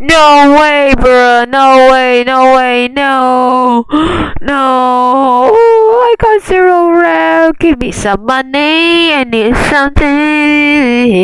No way, bruh. No way, no way, no. No. I got zero rel. Give me some money. I need something.